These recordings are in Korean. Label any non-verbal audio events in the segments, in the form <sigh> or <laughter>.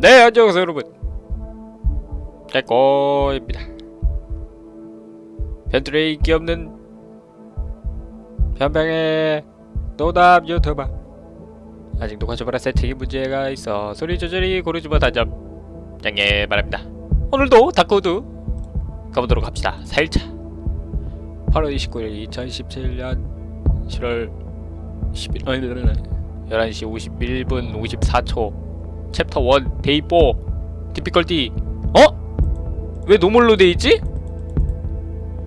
네 안녕하세요 여러분. 깨꼬입니다. 변두리 인기 없는 변방의 노답 유튜버. 아직도 관심하라 세팅이 문제가 있어 소리 조절이 고르지 못한 점 양해 바랍니다. 오늘도 다크우드 가보도록 합시다. 4일차. 8월 29일 2017년 7월 11... 아니 11시 51분 54초 챕터 1 day 4 difficulty 어? 왜 normal로 돼있지?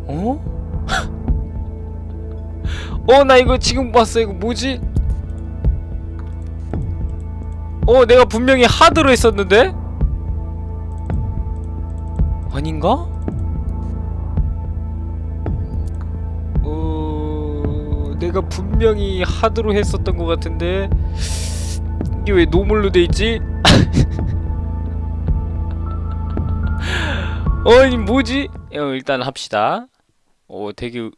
어? <laughs> 어 나 이거 지금 봤어 이거 뭐지? 어 내가 분명히 hard로 했었는데? 아닌가? 어... 내가 분명히 hard로 했었던 것 같은데 이게 왜 normal로 돼있지? <laughs> 어이 뭐지? 어, 일단 합시다 어 되게 어,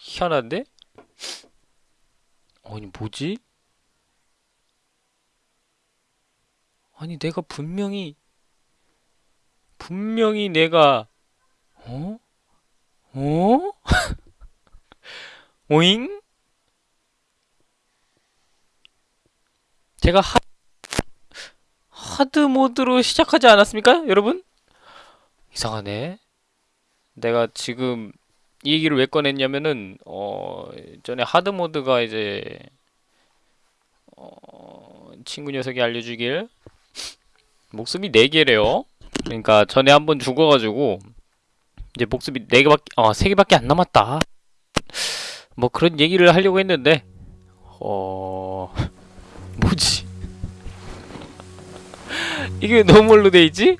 희한한데? 아니 뭐지? 아니 내가 분명히 분명히 내가 어? 어? <laughs> 오잉? 제가 하, 하드 모드로 시작하지 않았습니까? 여러분? 이상하네. 내가 지금 이 얘기를 왜 꺼냈냐면은 어 전에 하드 모드가 이제 어 친구 녀석이 알려주길 목숨이 4개래요. 그러니까 전에 한번 죽어가지고 이제 목숨이 4개밖에 어 3개밖에 안 남았다. 뭐 그런 얘기를 하려고 했는데 어... <laughs> 뭐지? 이게 왜 normal로 돼있지?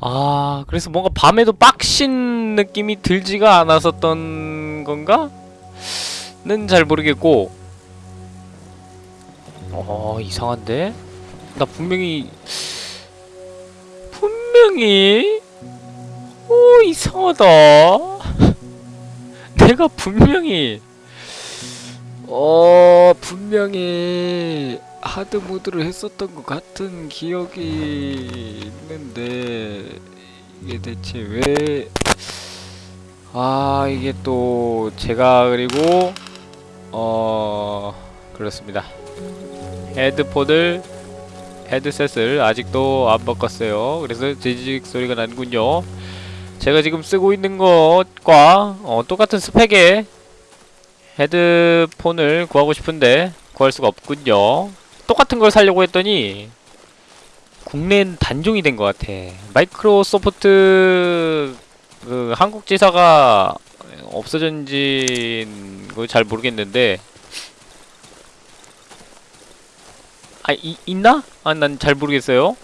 아 그래서 뭔가 밤에도 빡신 느낌이 들지가 않았었던 건가? 는 잘 모르겠고 어 이상한데? 나 분명히 분명히 오 이상하다 <laughs> 내가 분명히 어 분명히 하드 모드를 했었던 것 같은 기억이 있는데 이게 대체 왜 아 이게 또 제가 그리고 어 그렇습니다. 헤드폰을 헤드셋을 아직도 안 바꿨어요. 그래서 지직 소리가 나는군요. 제가 지금 쓰고 있는 것과 어, 똑같은 스펙의 헤드폰을 구하고 싶은데 구할 수가 없군요 똑같은 걸 살려고 했더니 국내엔 단종이 된 것 같아. 마이크로소프트 그 한국 지사가 없어진진 걸잘 모르겠는데. 아 이, 있나? 아 난 잘 모르겠어요.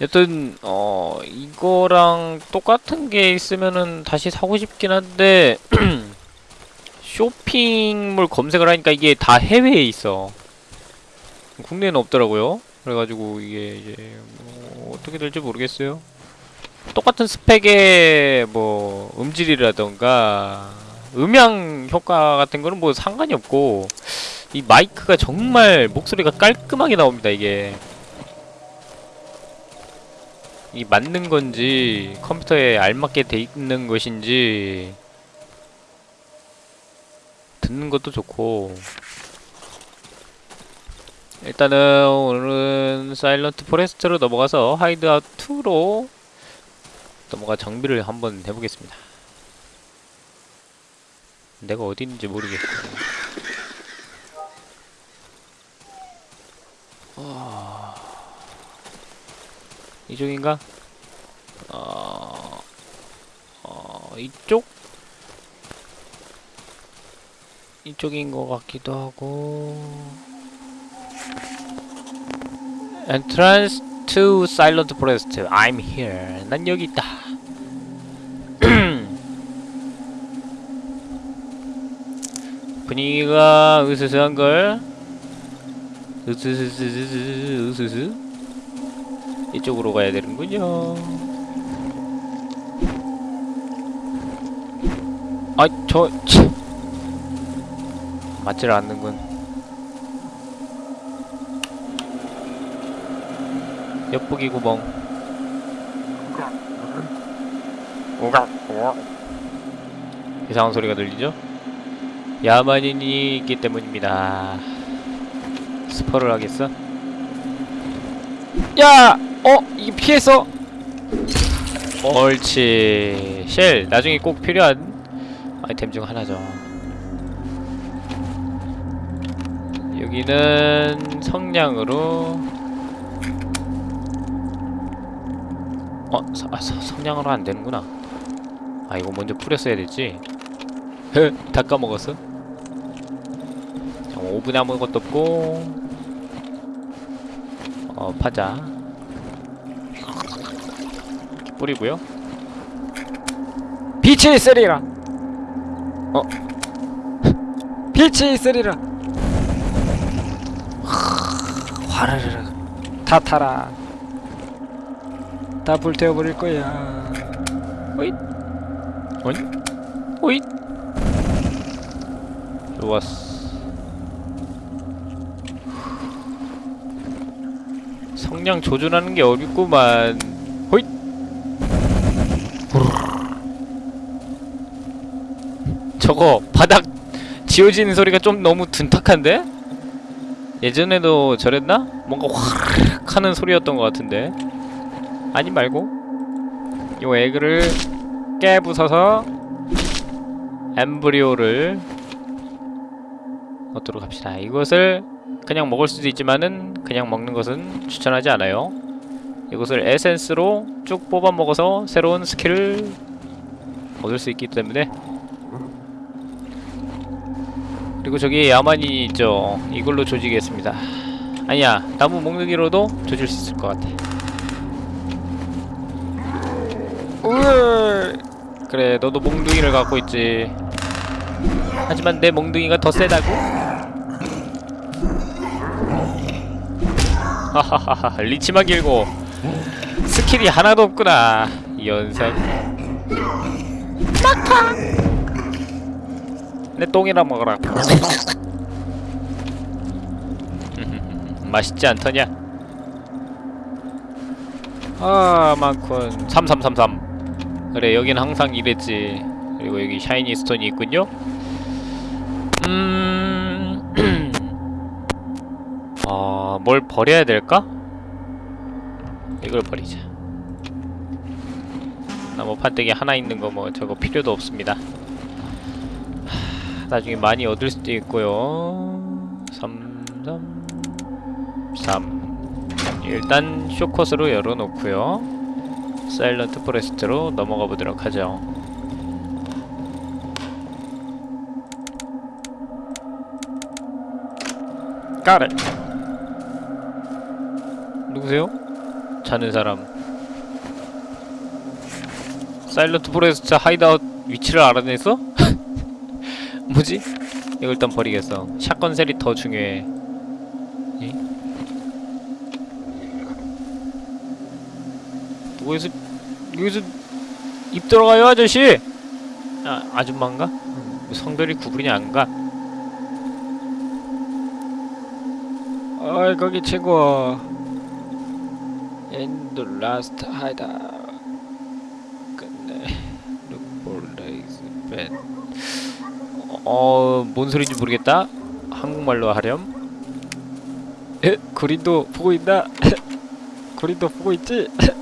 여튼 어 이거랑 똑같은 게 있으면은 다시 사고 싶긴 한데 <clears throat> 쇼핑몰 검색을 하니까 이게 다 해외에 있어 국내에는 없더라고요. 그래가지고 이게 이제 뭐 어떻게 될지 모르겠어요. 똑같은 스펙의 뭐 음질이라던가 음향 효과 같은 거는 뭐 상관이 없고 이 마이크가 정말 목소리가 깔끔하게 나옵니다 이게. 이 맞는 건지 컴퓨터에 알맞게 돼 있는 것인지 듣는 것도 좋고 일단은 오늘은 Silent Forest로 넘어가서 Hideout 2로 넘어가 정비를 한번 해보겠습니다. 내가 어디 있는지 모르겠어 어... 이쪽인가? 어... 어... 이쪽? 이쪽인 것 같기도 하고 Entrance to Silent Forest. I'm here. 난 여기 있다. <clears throat> 분위기가 으스스한 걸. 으스스스스스 으스스 이쪽으로 가야 되는군요. 아, 저, 치. 맞질 않는군 엿보기 구멍 이상한 소리가 들리죠? 야만인이 있기 때문입니다 스퍼를 하겠어? 야! 어? 이게 피했어? 옳지 쉘 나중에 꼭 필요한 아이템 중 하나죠 여기는 성냥으로 어? 서, 아, 서, 성냥으로 안 되는구나 아 이거 먼저 뿌렸어야 됐지 헤, 다 까먹었어 자, 오븐에 아무것도 없고 어 파자 뿌리고요 빛이 있으리라. 어? 빛이 있으리라. 화르르르 다 타라. 다 불태워버릴 거야. 오잇. 오잇. 좋았어. 성냥 조준하는 게 어렵구만. 호잇. 저거 바닥 지워지는 소리가 좀 너무 둔탁한데? 예전에도 저랬나? 뭔가 화르륵 하는 소리였던 것 같은데 아니 말고 요 에그를 깨부숴서 엠브리오를 넣도록 합시다. 이것을 그냥 먹을 수도 있지만은 그냥 먹는 것은 추천하지 않아요. 이것을 에센스로 쭉 뽑아 먹어서 새로운 스킬을 얻을 수 있기 때문에 그리고 저기 야만인이 있죠. 이걸로 조지겠습니다. 아니야, 나무 몽둥이로도 조질 수 있을 것 같아. 으 그래 너도 몽둥이를 갖고 있지. 하지만 내 몽둥이가 더 세다고? 하하하하 reach만 길고 스킬이 하나도 없구나 이 연상 막타! 내 똥이나 먹어라. <laughs> 맛있지 않더냐? 아 많군. 3333 그래 여긴 항상 이랬지. 그리고 여기 샤이니 스톤이 있군요. 음... 어... <clears throat> 뭘 버려야 될까? 이걸 버리자. 나무 판때기 하나 있는 거 뭐 저거 필요도 없습니다. 하, 나중에 많이 얻을 수도 있고요. 3, 3, 3 일단 쇼컷으로 열어놓고요 Silent Forest로 넘어가 보도록 하죠. 까르 누구세요? 자는 사람 Silent Forest hideout 위치를 알아냈어? <laughs> 뭐지? 이거 일단 버리겠어 shotgun shell이 더 중요해 이? 여기서 여기서 입 들어가요 아저씨 아 아줌마인가 성별이 구분이 안가 어이 거기 친구. In the last hideout. Look for bed. 어 뭔 소리인지 모르겠다 한국말로 하렴 에? 구린도 보고 있나? <laughs> 구린도 보고 있지? <laughs>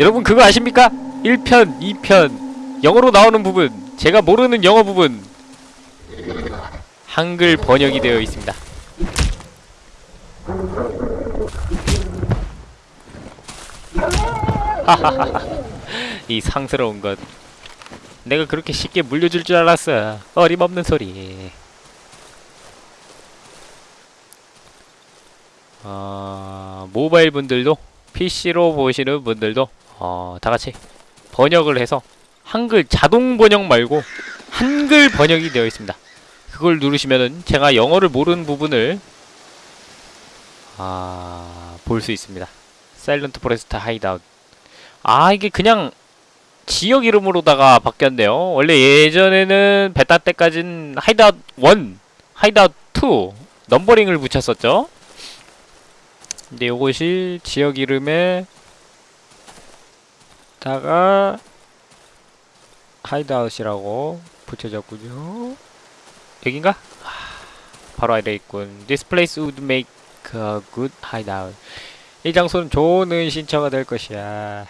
여러분 그거 아십니까? 1편 2편. 영어로 나오는 부분. 제가 모르는 영어 부분. 한글 번역이 되어 있습니다. 이 상스러운 것. 내가 그렇게 쉽게 물려줄 줄 알았어. 어림없는 소리. 어, 모바일 분들도 PC로 보시는 분들도 어, 다같이 번역을 해서 한글 자동 번역 말고 한글 번역이 되어 있습니다. 그걸 누르시면은 제가 영어를 모르는 부분을 아, 볼 수 있습니다. Silent Forest hideout 아 이게 그냥 지역 이름으로다가 바뀌었네요. 원래 예전에는 베타 때까진 하이드아웃 1, 하이드아웃 2 넘버링을 붙였었죠. 근데 요것이 지역 이름에 다가 hideout이라고 붙여졌군요. 여긴가? 아, 바로 아래 있군. This place would make a good hideout. 이 장소는 좋은 은신처가 될 것이야.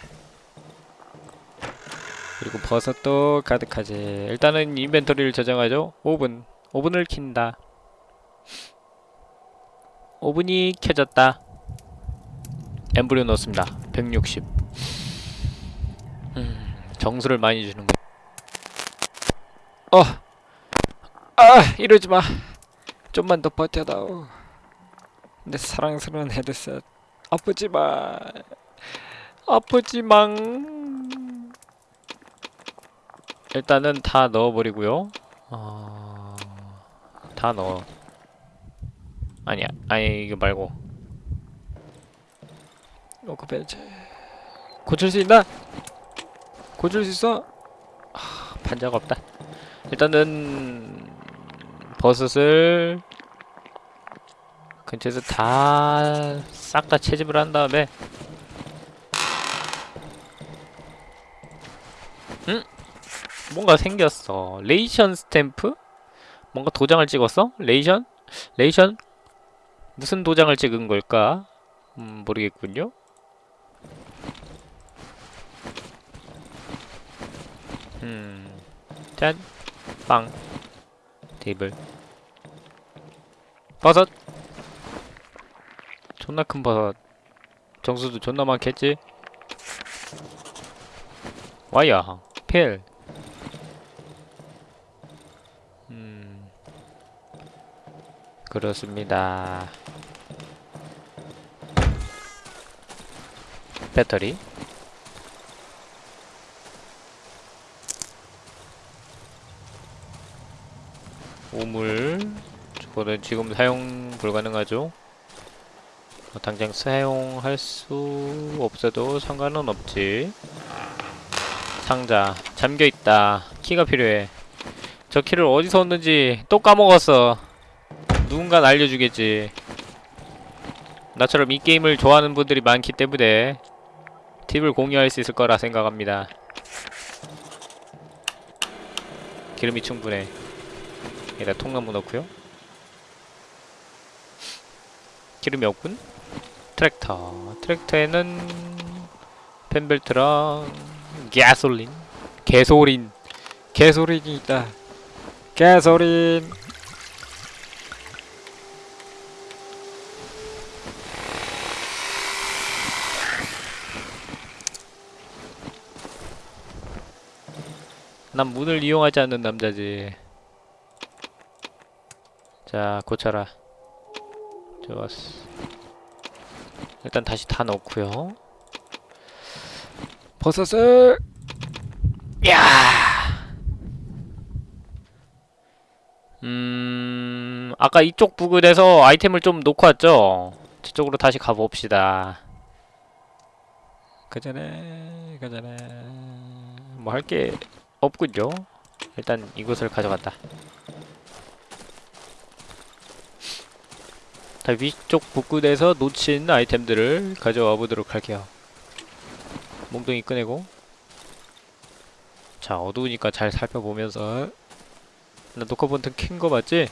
그리고 버섯도 가득하지. 일단은 인벤토리를 저장하죠. 오븐. 오븐을 킨다. 오븐이 켜졌다. 엠브리오 넣습니다. 160. 음, 정수를 많이 주는 거. 어, 아 이러지 마. 좀만 더 버텨다오. 내 사랑스러운 헤드셋. 아프지 마. 아프지 망. 일단은 다 넣어버리고요. 어... 다 넣어. 아니야, 아니 이거 말고. 노크 벤치. 고칠 수 있나? 고칠 수 있어? 판자가 없다. 일단은 버섯을 근처에서 다 싹 다 채집을 한 다음에 응? 뭔가 생겼어. ration stamp? 뭔가 도장을 찍었어? ration? ration? 무슨 도장을 찍은 걸까? 음, 모르겠군요. 음. 짠, 빵, 테이블, 버섯, 존나 큰 버섯, 정수도 존나 많겠지? 와이야, 필, 음, 그렇습니다. 배터리, 우물 저거는 지금 사용 불가능하죠? 어, 당장 사용할 수 없어도 상관은 없지. 상자 잠겨있다. 키가 필요해. 저 키를 어디서 얻는지 또 까먹었어. 누군가 알려주겠지. 나처럼 이 게임을 좋아하는 분들이 많기 때문에 팁을 공유할 수 있을 거라 생각합니다. 기름이 충분해 여기다 통나무 넣고요 기름이 없군 트랙터 트랙터에는 펜벨트랑 가솔린 개소린 개소린이 있다. 개소린. 난 문을 이용하지 않는 남자지 자 고쳐라 좋았어 일단 다시 다 넣고요 버섯을 야! 음, 아까 이쪽 부근에서 아이템을 좀 놓고 왔죠? 저쪽으로 다시 가봅시다. 그 전에 그 전에 뭐 할 게 없군요. 일단 이곳을 가져간다. 위쪽 부근에서 놓친 아이템들을 가져와 보도록 할게요. 몽둥이 꺼내고 자 어두우니까 잘 살펴보면서 나 녹화 버튼 킨거 맞지?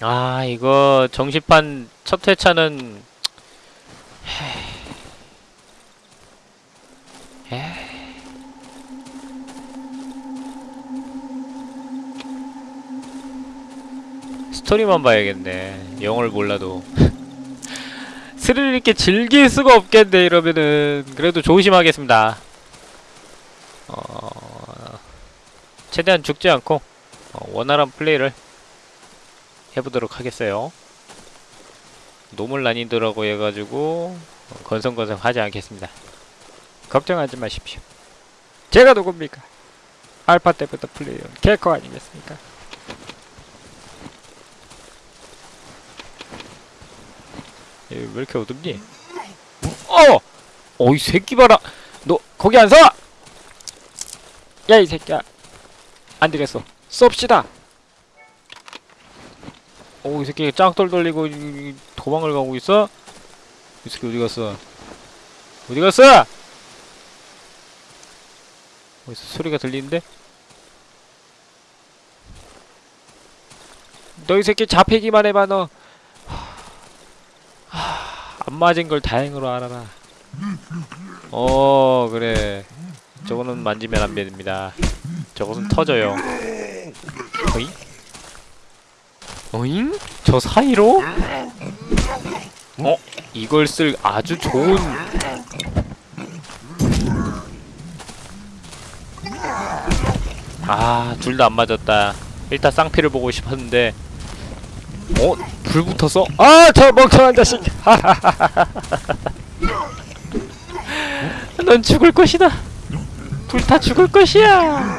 아 이거 정시판 첫 회차는 스토리만 봐야겠네 영어를 몰라도 <laughs> 스릴 있게 즐길 수가 없겠네 이러면은 그래도 조심하겠습니다 어... 최대한 죽지 않고 어, 원활한 플레이를 해보도록 하겠어요 normal 난이도라고 해가지고 어, 건성건성 하지 않겠습니다 걱정하지 마십시오. 제가 누굽니까? 알파 때부터 플레이온 개코 아니겠습니까? 왜 이렇게 어둡니? 어! 어이 새끼 봐라! 너 거기 안 서! 야 이 새끼야. 안 되겠어. 쏩시다. 오, 이 새끼 짱돌 돌리고 도망을 가고 있어? 이 새끼 어디 갔어? 어디 갔어? 어디서 소리가 들리는데? 너 이 새끼 잡히기만 해봐 너. 안 맞은 걸 다행으로 알아라. 어, 그래. 저거는 만지면 안 됩니다. 저것은 터져요. 어잉? 어잉? 저 사이로? 어? 이걸 쓸 아주 좋은 아, 둘 다 안 맞았다. 일단 쌍피를 보고 싶었는데 어? 불 붙었어? 아 저 멍청한 자식. <laughs> 넌 죽을 것이다. 불타 죽을 것이야.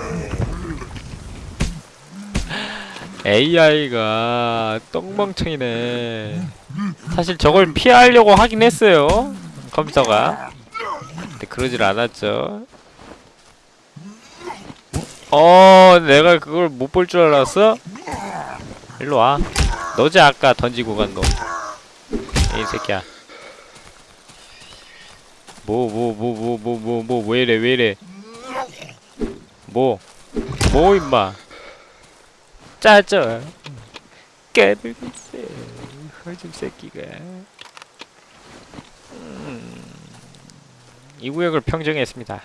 AI가 똥멍청이네. 사실 저걸 피하려고 하긴 했어요. 컴퓨터가. 근데 그러질 않았죠. 어, 내가 그걸 못 볼 줄 알았어? 일로 와. 너지 아까 던지고 간 거. 이 새끼야. 뭐 뭐 뭐 뭐 뭐 뭐 뭐 왜 이래 왜 이래 뭐 뭐 임마 짜져 깨들고 있어 허즘 새끼가 음, 이 구역을 평정했습니다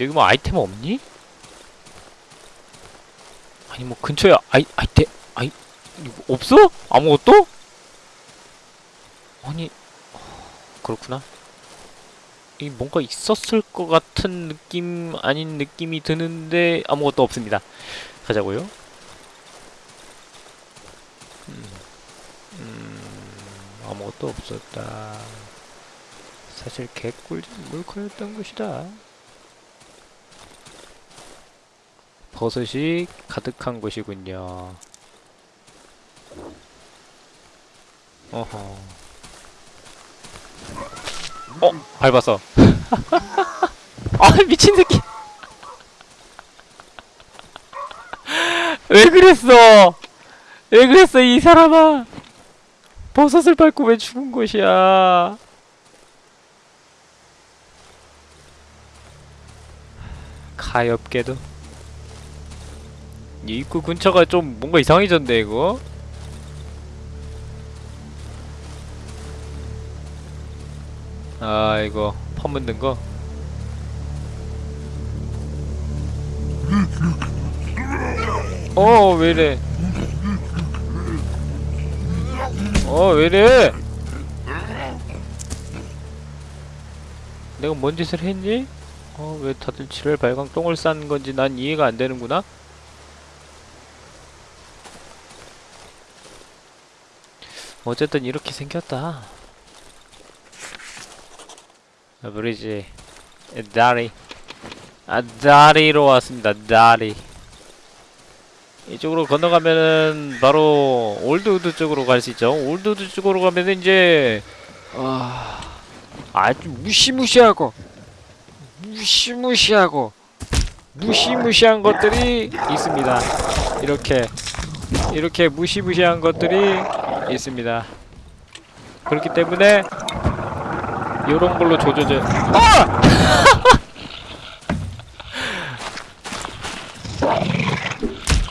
여기 뭐 아이템 없니? 아니 뭐 근처에 아이 아이템 아이 이거 없어? 아무것도? 아니 그렇구나. 이 뭔가 있었을 것 같은 느낌 아닌 느낌이 드는데 아무것도 없습니다. 가자고요. 음, 음, 아무것도 없었다. 사실 개꿀잼 물코였던 것이다. 버섯이 가득한 곳이군요. 어허. 어 밟았어. <laughs> 아 미친 새끼. <laughs> 왜 그랬어? 왜 그랬어 이 사람아? 버섯을 밟고 왜 죽은 것이야? 가엾게도 이 입구 근처가 좀 뭔가 이상해졌네 이거 아 이거 퍼묻는 거 어, 왜이래? 어, 왜이래? 내가 뭔 짓을 했니? 어, 왜 다들 지랄 발광 똥을 싼 건지 난 이해가 안 되는구나? 어쨌든 이렇게 생겼다. 아, 브리지 다리. 아 다리로 왔습니다. 다리. 이쪽으로 건너가면은 바로 Old Wood 쪽으로 갈 수 있죠. Old Wood 쪽으로 가면은 이제 아 아주 무시무시하고 무시무시하고 무시무시한 것들이 있습니다. 이렇게 이렇게 무시무시한 것들이 있습니다 그렇기 때문에 요런 걸로 조져져 아! <laughs>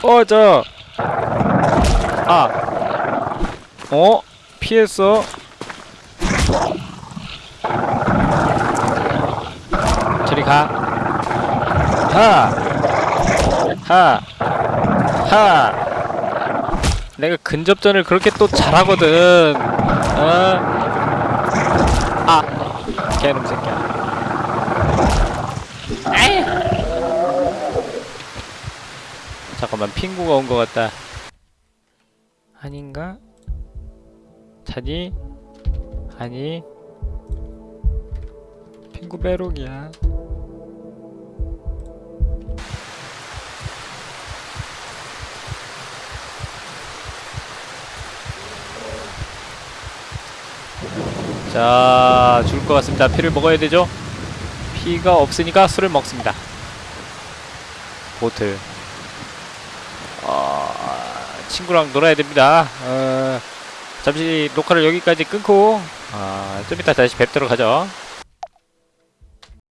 어, 저. 아. 어? 피했어. 저리 가. 하. 하. 하. 근접전을 그렇게 또 잘하거든. 어? 아. 개놈 새끼야. 잠깐만 핑구가 온 것 같다. 아닌가? 자니? 아니? 핑구 배롱이야. 자, 죽을 것 같습니다. 피를 먹어야 되죠? 피가 없으니까 술을 먹습니다. 보틀. 어, 친구랑 놀아야 됩니다. 어, 잠시 녹화를 여기까지 끊고, 아, 좀 이따 다시 뵙도록 하죠.